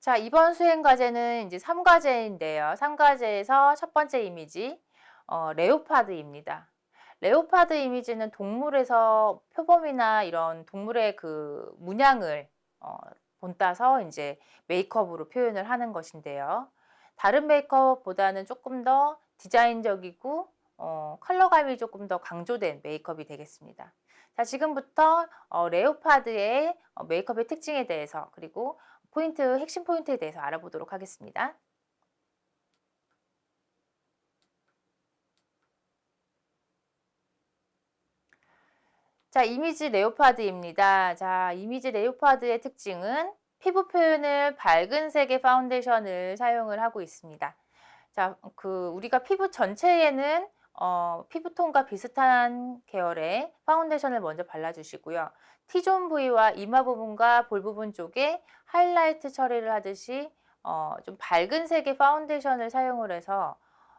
자, 이번 수행 과제는 이제 3과제인데요. 3과제에서 첫 번째 이미지, 어, 레오파드입니다. 레오파드 이미지는 동물에서 표범이나 이런 동물의 그 문양을 어, 본따서 이제 메이크업으로 표현을 하는 것인데요. 다른 메이크업보다는 조금 더 디자인적이고 어, 컬러감이 조금 더 강조된 메이크업이 되겠습니다. 자, 지금부터 어, 레오파드의 어, 메이크업의 특징에 대해서 그리고 포인트, 핵심 포인트에 대해서 알아보도록 하겠습니다. 자, 이미지 leopard입니다. 자, 이미지 leopard의 특징은 피부 표현을 밝은 색의 파운데이션을 사용을 하고 있습니다. 자, 그 우리가 피부 전체에는 어, 피부톤과 비슷한 계열의 파운데이션을 먼저 발라주시고요. T zone 부위와 이마 부분과 볼 부분 쪽에 하이라이트 처리를 하듯이 어, 좀 밝은 색의 파운데이션을 사용을 해서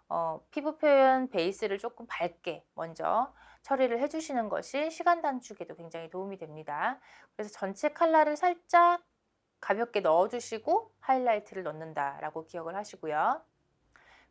어, 피부 표현 베이스를 조금 밝게 먼저 처리를 해주시는 것이 시간 단축에도 굉장히 도움이 됩니다. 그래서 전체 컬러를 살짝 가볍게 넣어주시고 하이라이트를 넣는다라고 기억을 하시고요.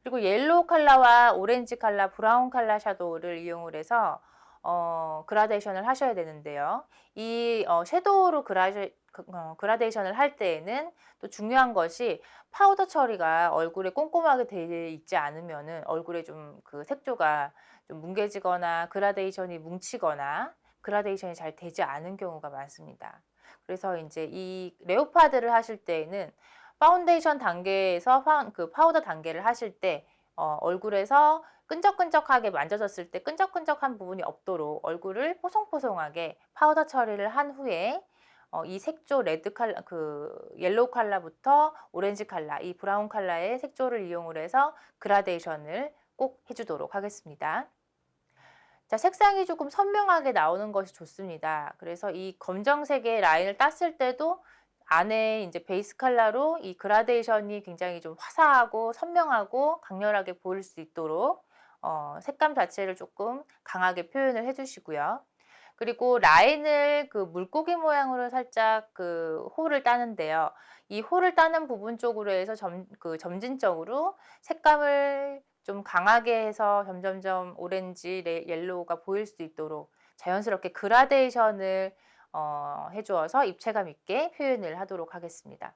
그리고 yellow 컬러와 오렌지 컬러, brown 컬러 shadow를 이용을 해서 어, 그라데이션을 하셔야 되는데요. 이 어, shadow로 그라데, 그, 어, 그라데이션을 할 때에는 또 중요한 것이 파우더 처리가 얼굴에 꼼꼼하게 되어 있지 않으면 얼굴에 좀 그 색조가 좀 뭉개지거나 그라데이션이 뭉치거나 그라데이션이 잘 되지 않은 경우가 많습니다. 그래서 이제 이 leopard를 하실 때에는 파운데이션 단계에서 파, 그 파우더 단계를 하실 때 어, 얼굴에서 끈적끈적하게 만져졌을 때 끈적끈적한 부분이 없도록 얼굴을 포송포송하게 파우더 처리를 한 후에 어, 이 색조 red 칼라, 그 yellow 칼라부터 오렌지 칼라, 이 brown 칼라의 색조를 이용을 해서 그라데이션을 꼭 해주도록 하겠습니다. 자, 색상이 조금 선명하게 나오는 것이 좋습니다. 그래서 이 검정색의 라인을 땄을 때도 안에 이제 베이스 컬러로 이 그라데이션이 굉장히 좀 화사하고 선명하고 강렬하게 보일 수 있도록 어, 색감 자체를 조금 강하게 표현을 해주시고요. 그리고 라인을 그 물고기 모양으로 살짝 그 hole을 따는데요. 이 hole을 따는 부분 쪽으로 해서 점, 그 점진적으로 색감을 좀 강하게 해서 점점점 오렌지, yellow가 보일 수 있도록 자연스럽게 그라데이션을 어, 해주어서 입체감 있게 표현을 하도록 하겠습니다.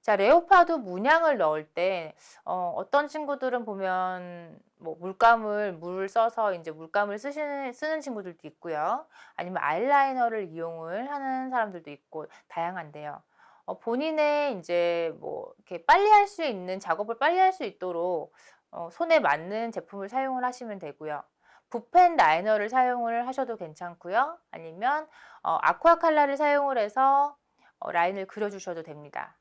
자, leopard 문양을 넣을 때 어, 어떤 친구들은 보면 뭐 물감을 물 써서 이제 물감을 쓰시는, 쓰는 친구들도 있고요. 아니면 아이라이너를 이용을 하는 사람들도 있고 다양한데요. 어, 본인의 이제 뭐 이렇게 빨리 할 수 있는 작업을 빨리 할 수 있도록 어, 손에 맞는 제품을 사용을 하시면 되고요. 붓펜 라이너를 사용을 하셔도 괜찮고요. 아니면 어, 아쿠아 칼라를 사용을 해서 어, 라인을 그려주셔도 됩니다.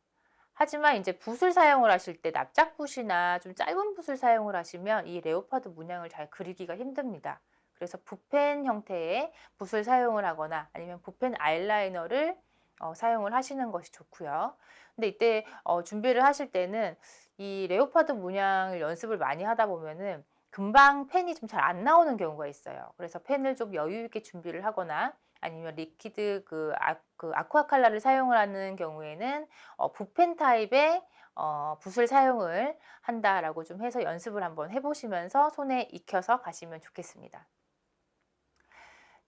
하지만 이제 붓을 사용을 하실 때 납작붓이나 좀 짧은 붓을 사용을 하시면 이 레오파드 문양을 잘 그리기가 힘듭니다. 그래서 붓펜 형태의 붓을 사용을 하거나 아니면 붓펜 아이라이너를 어, 사용을 하시는 것이 좋고요. 근데 이때 어, 준비를 하실 때는 이 레오파드 문양을 연습을 많이 하다 보면은 금방 펜이 좀 잘 안 나오는 경우가 있어요. 그래서 펜을 좀 여유 있게 준비를 하거나 아니면 liquid 그, 아, 그 아쿠아 칼라를 사용을 하는 경우에는 어, 붓펜 타입의 어, 붓을 사용을 한다라고 좀 해서 연습을 한번 해보시면서 손에 익혀서 가시면 좋겠습니다.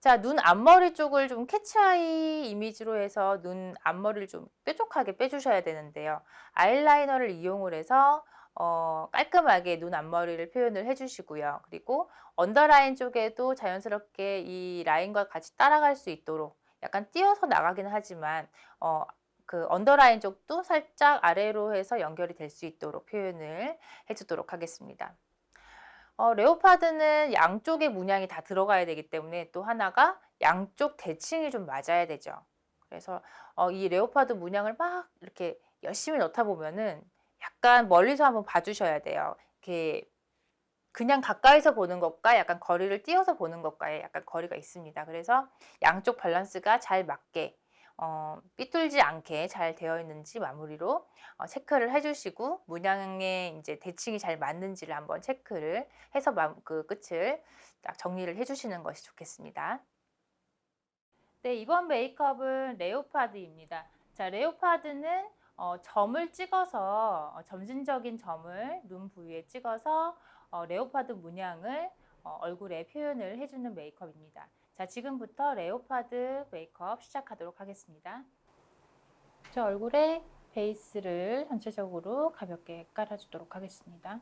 자, 눈 앞머리 쪽을 좀 cat's eye 이미지로 해서 눈 앞머리를 좀 뾰족하게 빼주셔야 되는데요. 아이라이너를 이용을 해서 어, 깔끔하게 눈 앞머리를 표현을 해주시고요. 그리고 언더라인 쪽에도 자연스럽게 이 라인과 같이 따라갈 수 있도록 약간 띄어서 나가긴 하지만 어, 그 언더라인 쪽도 살짝 아래로 해서 연결이 될 수 있도록 표현을 해주도록 하겠습니다. 어, leopard는 양쪽의 문양이 다 들어가야 되기 때문에 또 하나가 양쪽 대칭이 좀 맞아야 되죠. 그래서 어, 이 leopard 문양을 막 이렇게 열심히 넣다 보면은 약간 멀리서 한번 봐주셔야 돼요. 이렇게 그냥 가까이서 보는 것과 약간 거리를 띄어서 보는 것과의 약간 거리가 있습니다. 그래서 양쪽 밸런스가 잘 맞게 어, 삐뚤지 않게 잘 되어 있는지 마무리로 어, 체크를 해주시고 문양의 이제 대칭이 잘 맞는지를 한번 체크를 해서 그 끝을 딱 정리를 해주시는 것이 좋겠습니다. 네, 이번 메이크업은 레오파드입니다. 자, 레오파드는 어, 점을 찍어서 어, 점진적인 점을 눈 부위에 찍어서 어, 레오파드 문양을 어, 얼굴에 표현을 해주는 메이크업입니다. 자, 지금부터 레오파드 메이크업 시작하도록 하겠습니다. 저 얼굴에 베이스를 전체적으로 가볍게 깔아주도록 하겠습니다.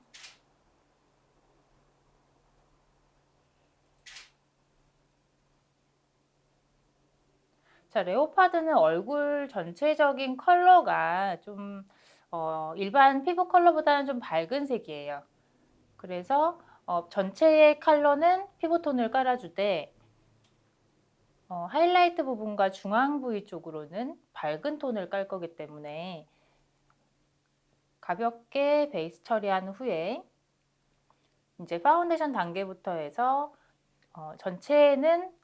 자, leopard는 얼굴 전체적인 컬러가 좀 어, 일반 피부 컬러보다는 좀 밝은 색이에요. 그래서 어, 전체의 컬러는 피부톤을 깔아주되 어, 하이라이트 부분과 중앙 부위 쪽으로는 밝은 톤을 깔 거기 때문에 가볍게 베이스 처리한 후에 이제 파운데이션 단계부터 해서 어, 전체는 어,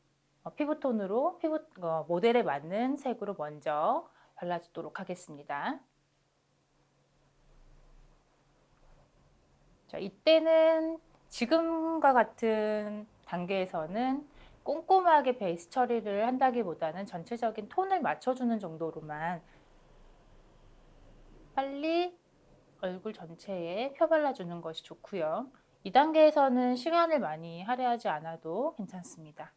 피부톤으로 피부 어, 모델에 맞는 색으로 먼저 발라주도록 하겠습니다. 자, 이때는 지금과 같은 단계에서는 꼼꼼하게 베이스 처리를 한다기보다는 전체적인 톤을 맞춰주는 정도로만 빨리 얼굴 전체에 펴발라주는 것이 좋고요. 이 단계에서는 시간을 많이 할애하지 않아도 괜찮습니다.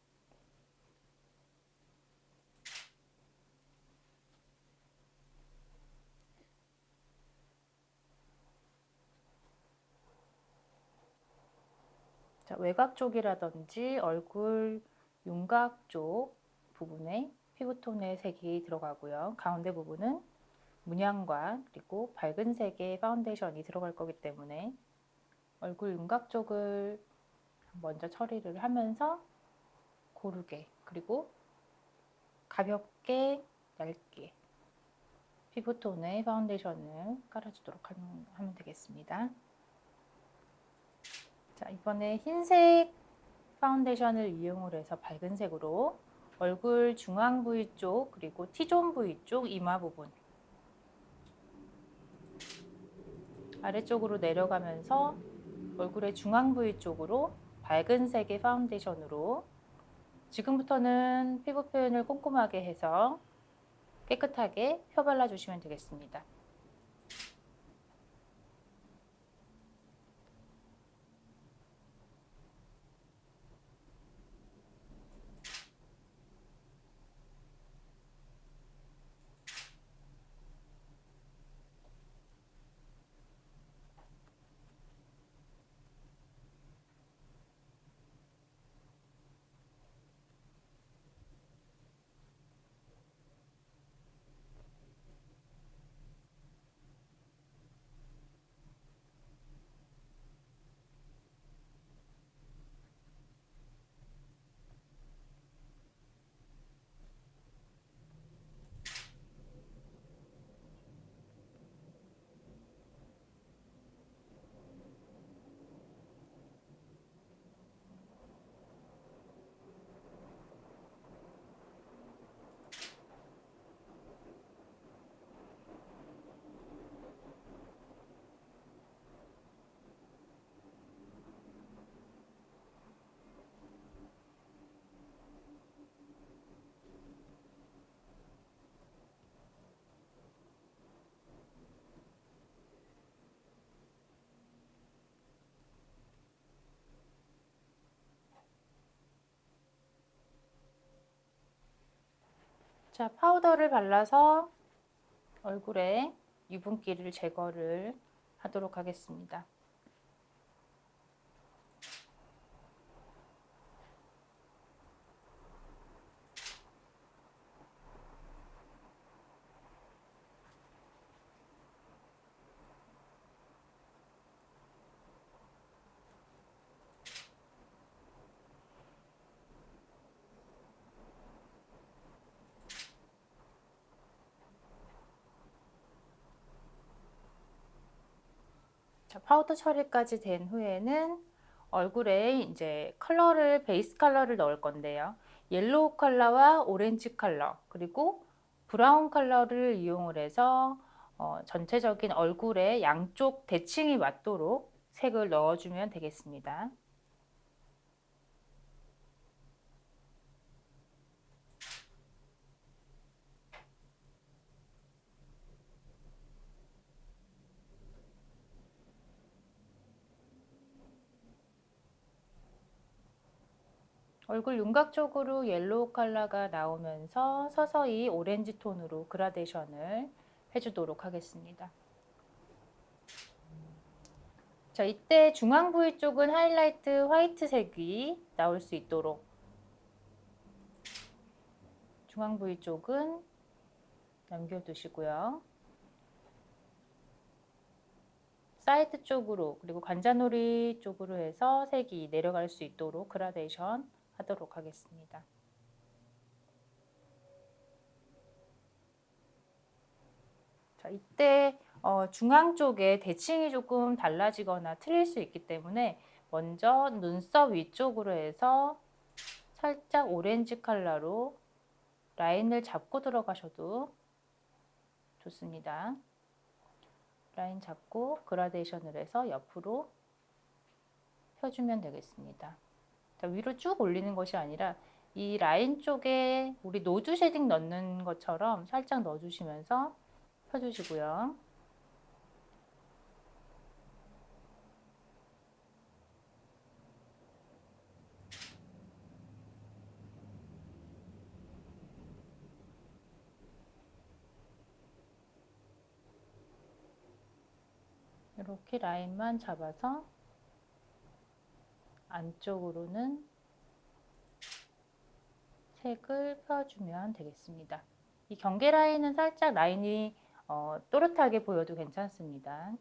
자, 외곽 쪽이라든지 얼굴 윤곽 쪽 부분에 피부톤의 색이 들어가고요. 가운데 부분은 문양과 그리고 밝은 색의 파운데이션이 들어갈 거기 때문에 얼굴 윤곽 쪽을 먼저 처리를 하면서 고르게 그리고 가볍게 얇게 피부톤의 파운데이션을 깔아주도록 하면 되겠습니다. 자, 이번에 흰색 파운데이션을 이용을 해서 밝은 색으로 얼굴 중앙 부위 쪽 그리고 T zone 부위 쪽 이마 부분 아래쪽으로 내려가면서 얼굴의 중앙 부위 쪽으로 밝은 색의 파운데이션으로 지금부터는 피부 표현을 꼼꼼하게 해서 깨끗하게 펴발라 주시면 되겠습니다. 자, 파우더를 발라서 얼굴에 유분기를 제거를 하도록 하겠습니다. 파우더 처리까지 된 후에는 얼굴에 이제 컬러를 베이스 컬러를 넣을 건데요. 옐로우 컬러와 오렌지 컬러 그리고 브라운 컬러를 이용을 해서 어, 전체적인 얼굴에 양쪽 대칭이 맞도록 색을 넣어주면 되겠습니다. 얼굴 윤곽 쪽으로 옐로우 컬러가 나오면서 서서히 오렌지 톤으로 그라데이션을 해주도록 하겠습니다. 자, 이때 중앙 부위 쪽은 하이라이트 화이트색이 나올 수 있도록 중앙 부위 쪽은 남겨두시고요. 사이드 쪽으로 그리고 관자놀이 쪽으로 해서 색이 내려갈 수 있도록 그라데이션 하도록 하겠습니다. 자, 이때 어, 중앙 쪽에 대칭이 조금 달라지거나 틀릴 수 있기 때문에 먼저 눈썹 위쪽으로 해서 살짝 오렌지 컬러로 라인을 잡고 들어가셔도 좋습니다. 라인 잡고 그라데이션을 해서 옆으로 펴주면 되겠습니다. 자, 위로 쭉 올리는 것이 아니라 이 라인 쪽에 우리 nose shading 넣는 것처럼 살짝 넣어주시면서 펴주시고요. 이렇게 라인만 잡아서 안쪽으로는 색을 펴주면 되겠습니다. 이 경계 라인은 살짝 라인이 어, 또렷하게 보여도 괜찮습니다.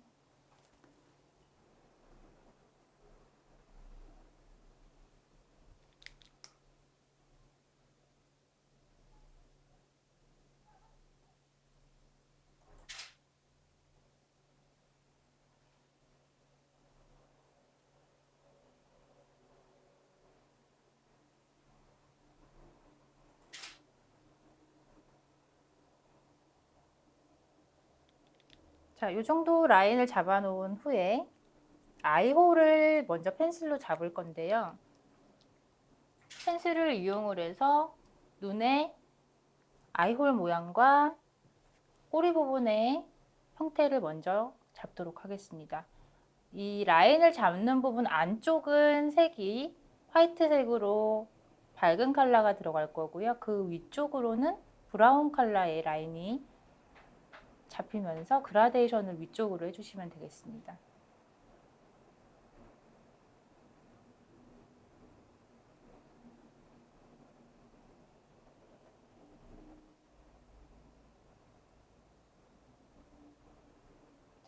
자, 이 정도 라인을 잡아 놓은 후에 아이홀을 먼저 펜슬로 잡을 건데요. 펜슬을 이용을 해서 눈에 아이홀 모양과 꼬리 부분의 형태를 먼저 잡도록 하겠습니다. 이 라인을 잡는 부분 안쪽은 색이 화이트색으로 밝은 컬러가 들어갈 거고요. 그 위쪽으로는 브라운 컬러의 라인이 잡히면서 그라데이션을 위쪽으로 해주시면 되겠습니다.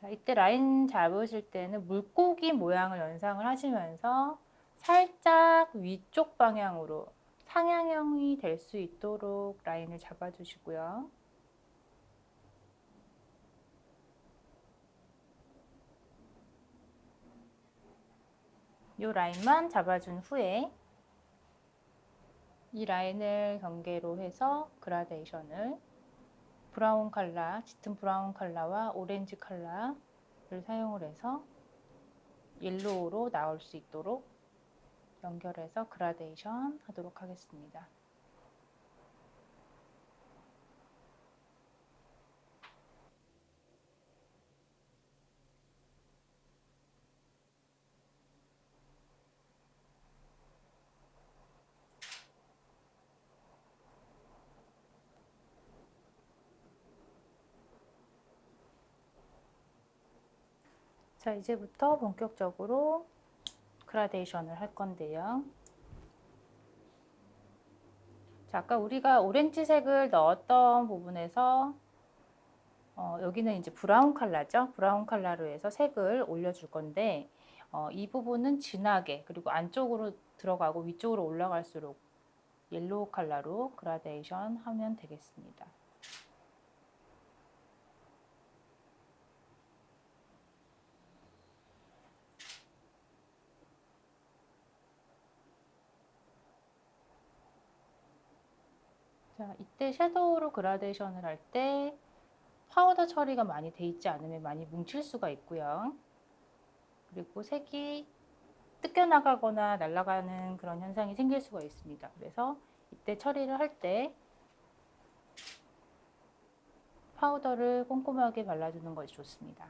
자, 이때 라인 잡으실 때는 물고기 모양을 연상을 하시면서 살짝 위쪽 방향으로 상향형이 될 수 있도록 라인을 잡아주시고요. 이 라인만 잡아준 후에 이 라인을 경계로 해서 그라데이션을 브라운 컬러, 짙은 브라운 컬러와 오렌지 컬러를 사용을 해서 옐로우로 나올 수 있도록 연결해서 그라데이션 하도록 하겠습니다. 자, 이제부터 본격적으로 그라데이션을 할 건데요. 자, 아까 우리가 오렌지색을 넣었던 부분에서 어, 여기는 이제 브라운 컬러죠. 브라운 컬러로 해서 색을 올려줄 건데 어, 이 부분은 진하게 그리고 안쪽으로 들어가고 위쪽으로 올라갈수록 옐로우 컬러로 그라데이션 하면 되겠습니다. 자, 이때 섀도우로 그라데이션을 할 때 파우더 처리가 많이 돼 있지 않으면 많이 뭉칠 수가 있고요. 그리고 색이 뜯겨 나가거나 날아가는 그런 현상이 생길 수가 있습니다. 그래서 이때 처리를 할 때 파우더를 꼼꼼하게 발라주는 것이 좋습니다.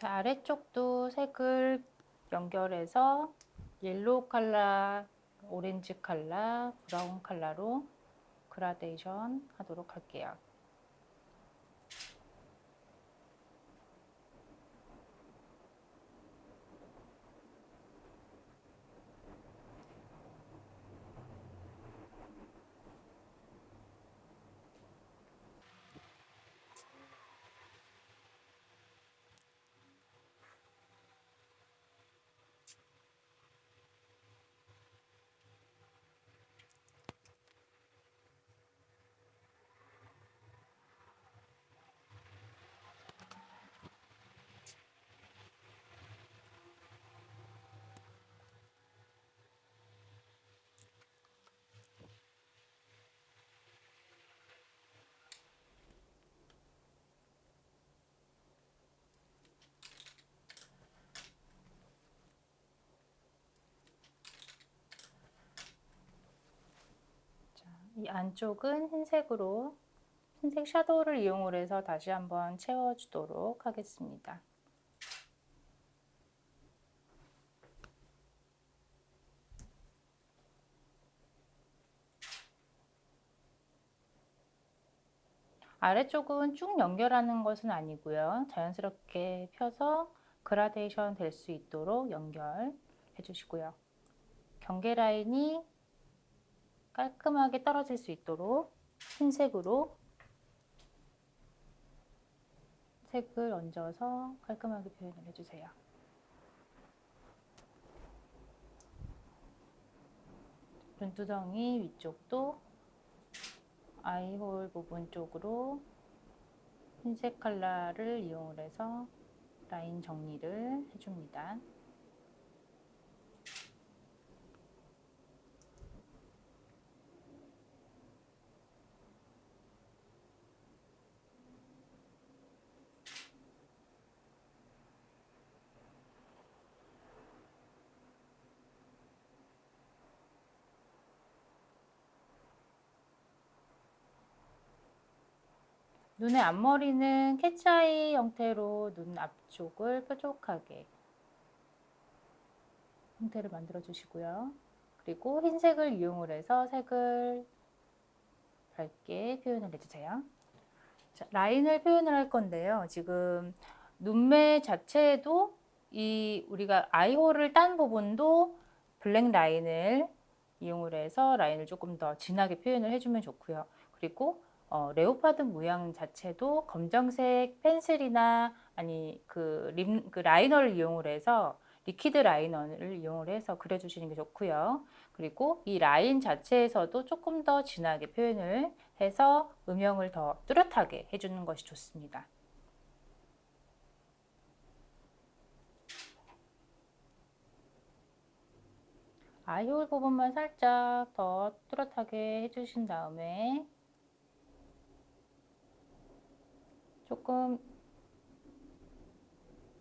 자, 아래쪽도 색을 연결해서 옐로우 컬러, 오렌지 컬러, 브라운 컬러로 그라데이션 하도록 할게요. 이 안쪽은 흰색으로 흰색 샤도우를 이용 해서 다시 한번 채워주도록 하겠습니다. 아래쪽은 쭉 연결하는 것은 아니고요. 자연스럽게 펴서 그라데이션 될 수 있도록 연결해 주시고요. 경계 라인이 깔끔하게 떨어질 수 있도록 흰색으로 색을 얹어서 깔끔하게 표현을 해주세요. 눈두덩이 위쪽도 아이홀 부분 쪽으로 흰색 컬러를 이용해서 라인 정리를 해줍니다. 눈의 앞머리는 cat's eye 형태로 눈 앞쪽을 뾰족하게 형태를 만들어 주시고요. 그리고 흰색을 이용을 해서 색을 밝게 표현을 해주세요. 자, 라인을 표현을 할 건데요. 지금 눈매 자체에도 이 우리가 eye hole을 딴 부분도 블랙 라인을 이용을 해서 라인을 조금 더 진하게 표현을 해주면 좋고요. 그리고 어, leopard 모양 자체도 검정색 펜슬이나 아니 그, 림, 그 라이너를 이용을 해서 liquid liner를 이용을 해서 그려주시는 게 좋고요. 그리고 이 라인 자체에서도 조금 더 진하게 표현을 해서 음영을 더 뚜렷하게 해주는 것이 좋습니다. 아이홀 부분만 살짝 더 뚜렷하게 해주신 다음에 조금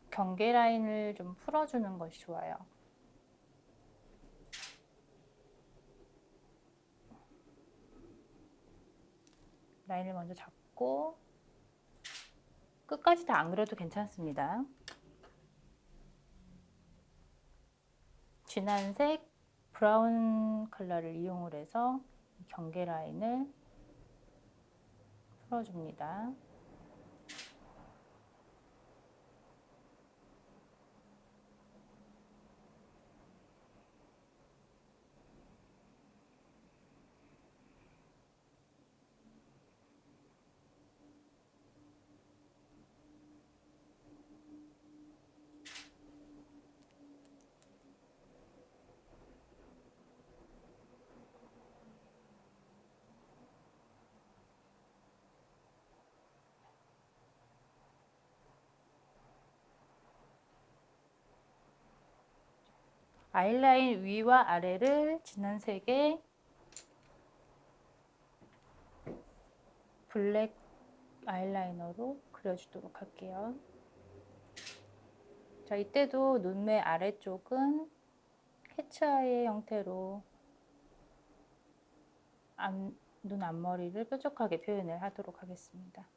경계 라인을 좀 풀어주는 것이 좋아요. 라인을 먼저 잡고 끝까지 다 안 그려도 괜찮습니다. 진한 색 브라운 컬러를 이용 해서 경계 라인을 풀어줍니다. 아이라인 위와 아래를 진한 색의 블랙 아이라이너로 그려주도록 할게요. 자, 이때도 눈매 아래쪽은 캐치아이 형태로 앞, 눈 앞머리를 뾰족하게 표현을 하도록 하겠습니다.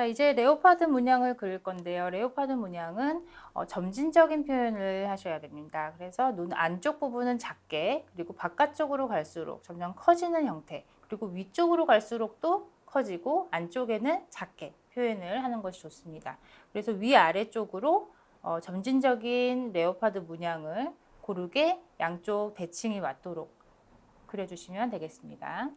자, 이제 leopard 문양을 그릴 건데요. leopard 문양은 어, 점진적인 표현을 하셔야 됩니다. 그래서 눈 안쪽 부분은 작게, 그리고 바깥쪽으로 갈수록 점점 커지는 형태, 그리고 위쪽으로 갈수록 또 커지고 안쪽에는 작게 표현을 하는 것이 좋습니다. 그래서 위아래쪽으로 어, 점진적인 leopard 문양을 고르게 양쪽 대칭이 맞도록 그려주시면 되겠습니다.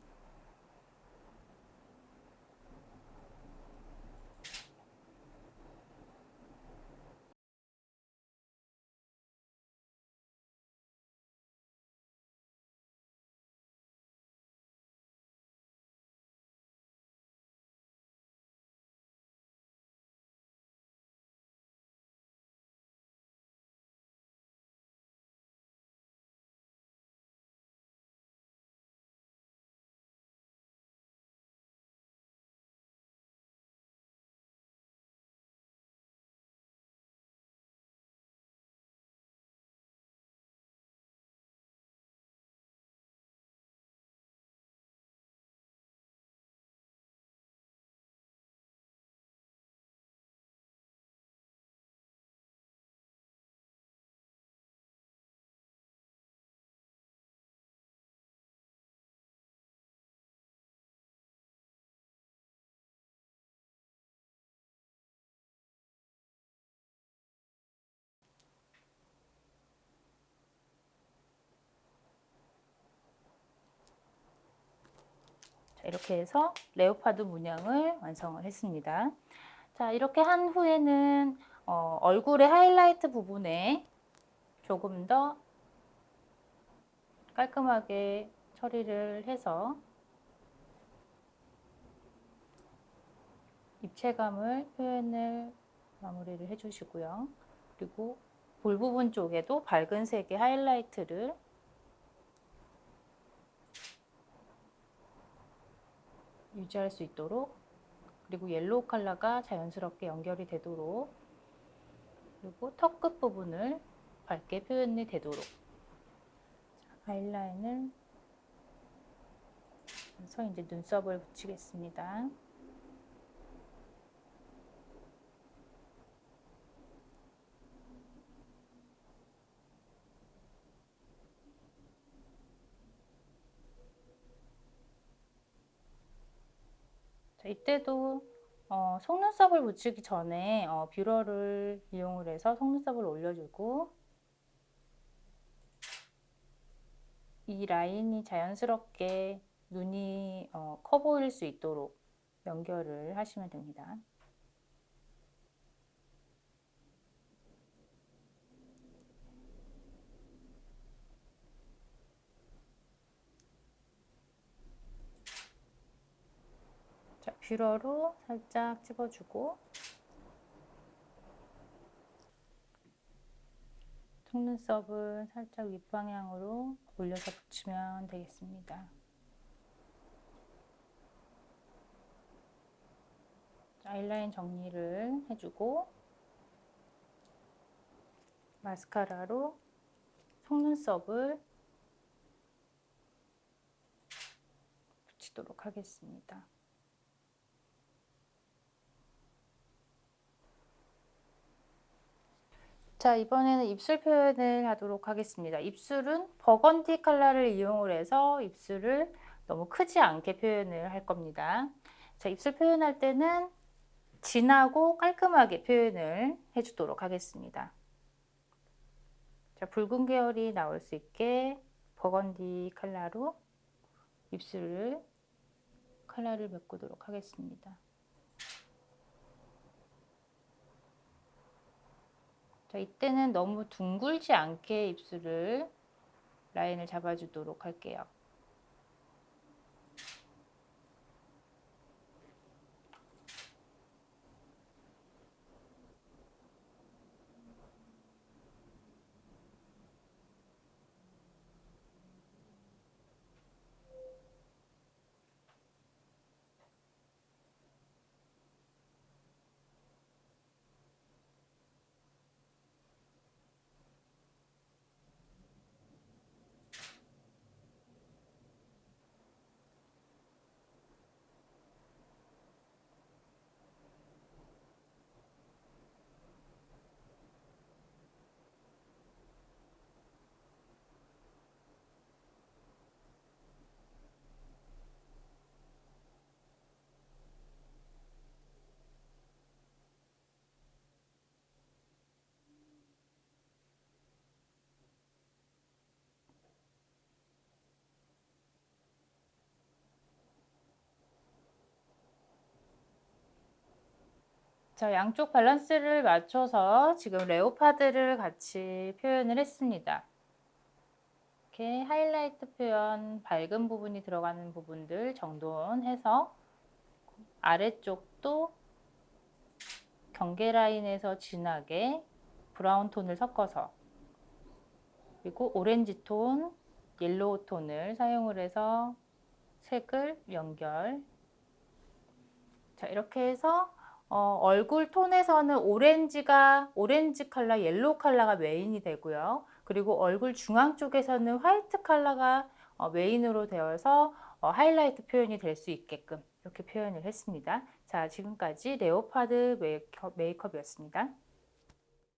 이렇게 해서 레오파드 문양을 완성을 했습니다. 자, 이렇게 한 후에는 어, 얼굴의 하이라이트 부분에 조금 더 깔끔하게 처리를 해서 입체감을 표현을 마무리를 해주시고요. 그리고 볼 부분 쪽에도 밝은 색의 하이라이트를 유지할 수 있도록 그리고 yellow 컬러가 자연스럽게 연결이 되도록 그리고 턱 끝 부분을 밝게 표현이 되도록 아이라인을 해서 이제 눈썹을 붙이겠습니다. 이때도 어, 속눈썹을 붙이기 전에 어, 뷰러를 이용을 해서 속눈썹을 올려주고 이 라인이 자연스럽게 눈이 어, 커 보일 수 있도록 연결을 하시면 됩니다. 뷰러로 살짝 찝어주고 속눈썹을 살짝 윗방향으로 올려서 붙이면 되겠습니다. 아이라인 정리를 해주고 마스카라로 속눈썹을 붙이도록 하겠습니다. 자 이번에는 입술 표현을 하도록 하겠습니다. 입술은 버건디 컬러를 이용을 해서 입술을 너무 크지 않게 표현을 할 겁니다. 자 입술 표현할 때는 진하고 깔끔하게 표현을 해주도록 하겠습니다. 자 붉은 계열이 나올 수 있게 버건디 컬러로 입술을 컬러를 메꾸도록 하겠습니다. 자, 이때는 너무 둥글지 않게 입술을 라인을 잡아주도록 할게요. 자, 양쪽 밸런스를 맞춰서 지금 leopard를 같이 표현을 했습니다. 이렇게 하이라이트 표현, 밝은 부분이 들어가는 부분들 정돈해서 아래쪽도 경계 라인에서 진하게 brown 톤을 섞어서 그리고 오렌지 톤, yellow 톤을 사용을 해서 색을 연결 자 이렇게 해서 어, 얼굴 톤에서는 오렌지가 오렌지 컬러, yellow 컬러가 main이 되고요. 그리고 얼굴 중앙 쪽에서는 white 컬러가 어, main으로 되어서 어, 하이라이트 표현이 될 수 있게끔 이렇게 표현을 했습니다. 자, 지금까지 leopard 메이크업, 메이크업이었습니다.